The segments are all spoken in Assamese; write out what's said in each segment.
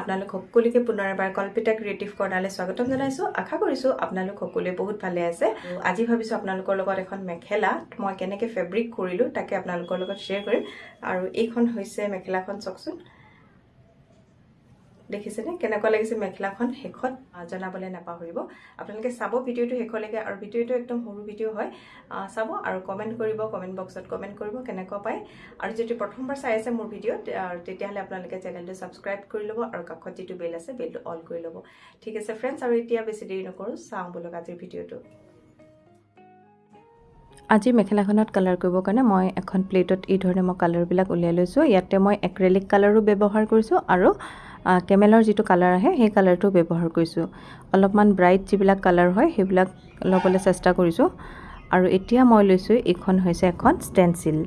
আপোনালোক সকলোকে পুনৰ এবাৰ কল্পিতা ক্ৰিয়েটিভ কৰ্ণাৰলৈ স্বাগতম জনাইছোঁ। আশা কৰিছোঁ আপোনালোক সকলোৱে বহুত ভালে আছে। আজি ভাবিছোঁ আপোনালোকৰ লগত এখন মেখেলা মই কেনেকৈ ফেব্ৰিক কৰিলোঁ তাকে আপোনালোকৰ লগত শ্বেয়াৰ কৰিম। আৰু এইখন হৈছে মেখেলাখন চাওকচোন। দেখিছেনে? কেনেকুৱা লাগিছে মেখেলাখন? শেষত জনাবলৈ নাপাহৰিব। আপোনালোকে চাব ভিডিঅ'টো শেষলৈকে আৰু ভিডিঅ'টো একদম সৰু ভিডিঅ' হয়। চাব আৰু কমেণ্ট কৰিব কমেণ্ট বক্সত কমেণ্ট কৰিব কেনেকুৱা পায়। আৰু যদি প্ৰথমবাৰ চাই আছে মোৰ ভিডিঅ'ত তেতিয়াহ'লে আপোনালোকে চেনেলটো ছাবস্ক্ৰাইব কৰি ল'ব আৰু কাষত যিটো বেল আছে বেলটো অল কৰি ল'ব। ঠিক আছে ফ্ৰেণ্ডছ আৰু এতিয়া বেছি দেৰি নকৰোঁ। চাওঁ বোলক আজিৰ ভিডিঅ'টো। আজি মেখেলাখনত কালাৰ কৰিবৰ কাৰণে মই এখন প্লেটত এই ধৰণে মই কালাৰবিলাক উলিয়াই লৈছোঁ। ইয়াতে মই এক্ৰেলিক কালাৰো ব্যৱহাৰ কৰিছোঁ আৰু কেমেলৰ যিটো কালাৰ আহে সেই কালাৰটো ব্যৱহাৰ কৰিছোঁ। অলপমান ব্ৰাইট যিবিলাক কালাৰ হয় সেইবিলাক ল'বলৈ চেষ্টা কৰিছোঁ। আৰু এতিয়া মই লৈছোঁ এইখন হৈছে এখন ষ্টেনচিল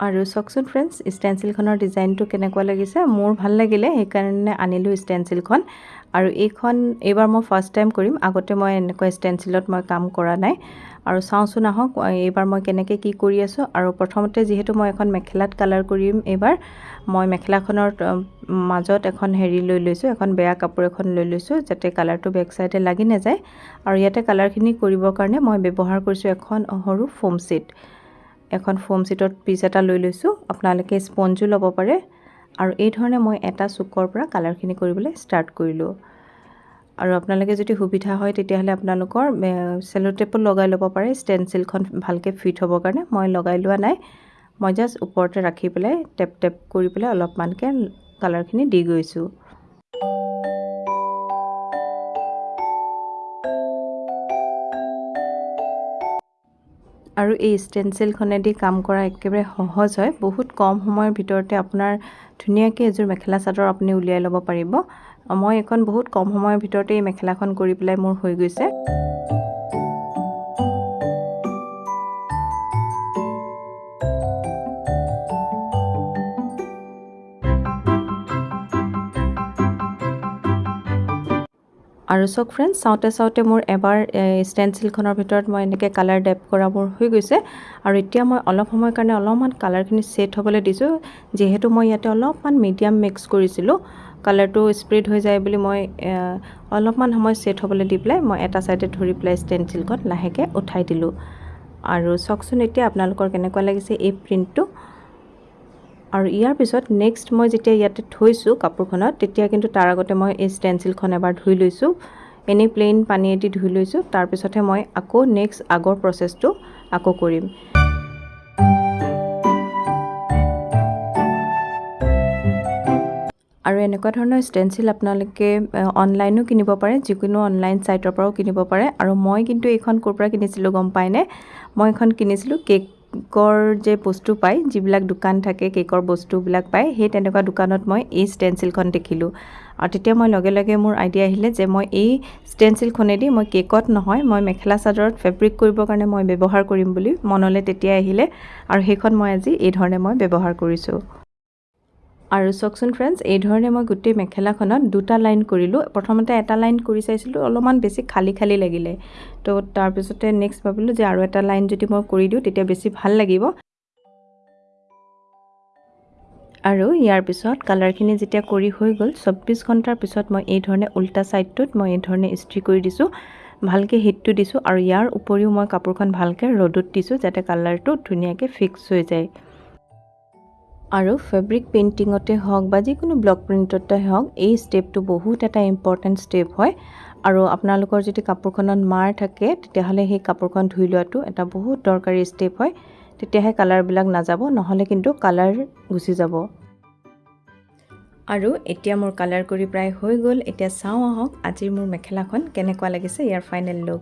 আৰু চাওকচোন ফ্ৰেণ্ডছ ষ্টেনচিলখনৰ ডিজাইনটো কেনেকুৱা লাগিছে? মোৰ ভাল লাগিলে সেইকাৰণে আনিলোঁ ষ্টেনচিলখন আৰু এইখন এইবাৰ মই ফাৰ্ষ্ট টাইম কৰিম। আগতে মই এনেকুৱা ষ্টেনচিলত মই কাম কৰা নাই। আৰু চাওঁচোন আহক এইবাৰ মই কেনেকৈ কি কৰি আছোঁ। আৰু প্ৰথমতে যিহেতু মই এখন মেখেলাত কালাৰ কৰিম এইবাৰ মই মেখেলাখনৰ মাজত এখন হেৰি লৈ লৈছোঁ এখন বেয়া কাপোৰ এখন লৈ লৈছোঁ যাতে কালাৰটো বেক চাইডে লাগি নাযায়। আৰু ইয়াতে কালাৰখিনি কৰিবৰ কাৰণে মই ব্যৱহাৰ কৰিছোঁ এখন সৰু ফোম ছিট এখন ফোম ছিটত পিচ এটা লৈ লৈছোঁ। আপোনালোকে স্পঞ্জো ল'ব পাৰে। আৰু এই ধৰণে মই এটা চুকৰ পৰা কালাৰখিনি কৰিবলৈ ষ্টাৰ্ট কৰিলোঁ। আৰু আপোনালোকে যদি সুবিধা হয় তেতিয়াহ'লে আপোনালোকৰ চেলো টেপো লগাই ল'ব পাৰে। ষ্টেনচিলখন ভালকৈ ফিট হ'বৰ কাৰণে মই লগাই লোৱা নাই। মই জাষ্ট ওপৰতে ৰাখি পেলাই টেপ টেপ কৰি পেলাই অলপমানকৈ কালাৰখিনি দি গৈছোঁ। আৰু এই ষ্টেনচিলখনেদি কাম কৰা একেবাৰে সহজ হয়। বহুত কম সময়ৰ ভিতৰতে আপোনাৰ ধুনীয়াকৈ এযোৰ মেখেলা চাদৰ আপুনি উলিয়াই ল'ব পাৰিব। মই এখন বহুত কম সময়ৰ ভিতৰতে এই মেখেলাখন কৰি পেলাই মোৰ হৈ গৈছে। আৰু চাওক ফ্ৰেণ্ডছ চাওঁতে চাওঁতে মোৰ এবাৰ ষ্টেনচিলখনৰ ভিতৰত মই এনেকৈ কালাৰ ডেপ কৰা মোৰ হৈ গৈছে। আৰু এতিয়া মই অলপ সময়ৰ কাৰণে অলপমান কালাৰখিনি ছেট হ'বলৈ দিছোঁ। যিহেতু মই ইয়াতে অলপমান মিডিয়াম মিক্স কৰিছিলোঁ। কালাৰটো স্প্ৰেড হৈ যায় বুলি মই অলপমান সময় ছেট হ'বলৈ দি পেলাই মই এটা ছাইডে ধৰি পেলাই ষ্টেনচিলখন লাহেকৈ উঠাই দিলোঁ। আৰু চাওকচোন এতিয়া আপোনালোকৰ কেনেকুৱা লাগিছে এই প্ৰিণ্টটো আৰু ইয়াৰ পিছত নেক্সট মই যেতিয়া ইয়াতে থৈছোঁ কাপোৰখনত তেতিয়া কিন্তু তাৰ আগতে মই এই ষ্টেনচিলখন এবাৰ ধুই লৈছোঁ। এনেই প্লেইন পানীয়েদি ধুই লৈছোঁ। তাৰপিছতহে মই আকৌ নেক্সট আগৰ প্ৰচেছটো আকৌ কৰিম। আৰু এনেকুৱা ধৰণৰ ষ্টেনচিল আপোনালোকে অনলাইনো কিনিব পাৰে যিকোনো অনলাইন ছাইটৰ পৰাও কিনিব পাৰে। আৰু মই কিন্তু এইখন ক'ৰ পৰা কিনিছিলোঁ গম পায়নে মই এইখন কিনিছিলোঁ কেকৰ যে বস্তু পায় যিবিলাক দোকান থাকে কেকৰ বস্তুবিলাক পায় সেই তেনেকুৱা দোকানত মই এই ষ্টেনচিলখন দেখিলোঁ। আৰু তেতিয়া মই লগে লগে মোৰ আইডিয়া আহিলে যে মই এই ষ্টেনচিলখনেদি মই কেকত নহয় মই মেখেলা চাদৰত ফেব্ৰিক কৰিবৰ কাৰণে মই ব্যৱহাৰ কৰিম বুলি মনলৈ তেতিয়া আহিলে। আৰু সেইখন মই আজি এই ধৰণে মই ব্যৱহাৰ কৰিছোঁ। আৰু চাওকচোন ফ্ৰেণ্ডছ এই ধৰণে মই গোটেই মেখেলাখনত দুটা লাইন কৰিলোঁ। প্ৰথমতে এটা লাইন কৰি চাইছিলোঁ অলপমান বেছি খালী খালী লাগিলে। তো তাৰপিছতে নেক্সট ভাবিলোঁ যে আৰু এটা লাইন যদি মই কৰি দিওঁ তেতিয়া বেছি ভাল লাগিব। আৰু ইয়াৰ পিছত কালাৰখিনি যেতিয়া কৰি হৈ গ'ল চৌব্বিছ ঘণ্টাৰ পিছত মই এই ধৰণে উল্টা ছাইডটোত মই এই ধৰণে ইস্ত্ৰি কৰি দিছোঁ ভালকৈ হিটটো দিছোঁ। আৰু ইয়াৰ উপৰিও মই কাপোৰখন ভালকৈ ৰ'দত দিছোঁ যাতে কালাৰটো ধুনীয়াকৈ ফিক্স হৈ যায়। আৰু ফেব্ৰিক পেইণ্টিঙতে হওক বা যিকোনো ব্লক প্ৰিণ্টতে হওক এই ষ্টেপটো বহুত এটা ইম্পৰ্টেণ্ট ষ্টেপ হয়। আৰু আপোনালোকৰ যদি কাপোৰখনত মাৰ থাকে তেতিয়াহ'লে সেই কাপোৰখন ধুই লোৱাটো এটা বহুত দৰকাৰী ষ্টেপ হয়। তেতিয়াহে কালাৰবিলাক নাযাব নহ'লে কিন্তু কালাৰ গুচি যাব। আৰু এতিয়া মোৰ কালাৰ কৰি প্ৰায় হৈ গ'ল। এতিয়া চাওঁ আহক আজিৰ মোৰ মেখেলাখন কেনেকুৱা লাগিছে ইয়াৰ ফাইনেল লুক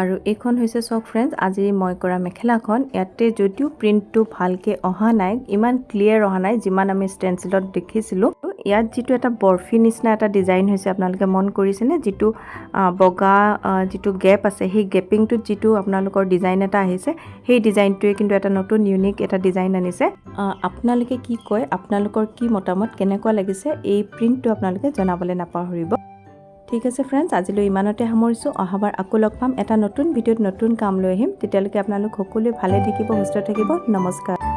আৰু এইখন হৈছে চাওক ফ্ৰেণ্ডছ আজি মই কৰা মেখেলাখন। ইয়াতে যদিও প্ৰিণ্টটো ভালকৈ অহা নাই ইমান ক্লিয়াৰ অহা নাই যিমান আমি ষ্টেনচিলত দেখিছিলোঁ। ইয়াত যিটো এটা বৰফি নিচিনা এটা ডিজাইন হৈছে আপোনালোকে মন কৰিছেনে? যিটো বগা যিটো গেপ আছে সেই গেপিংটোত যিটো আপোনালোকৰ ডিজাইন এটা আহিছে সেই ডিজাইনটোৱে কিন্তু এটা নতুন ইউনিক এটা ডিজাইন আনিছে। আপোনালোকে কি কয় আপোনালোকৰ কি মতামত কেনেকুৱা লাগিছে এই প্ৰিণ্টটো আপোনালোকে জনাবলৈ নাপাহৰিব। ঠিক আছে ফ্ৰেণ্ডছ আজিলৈ ইমানতে সামৰিছোঁ। অহাবাৰ আকৌ লগ পাম। এটা নতুন ভিডিঅ'ত নতুন কাম লৈ আহিম। তেতিয়ালৈকে আপোনালোক সকলোৱে ভালে থাকিব সুস্থ থাকিব। নমস্কাৰ।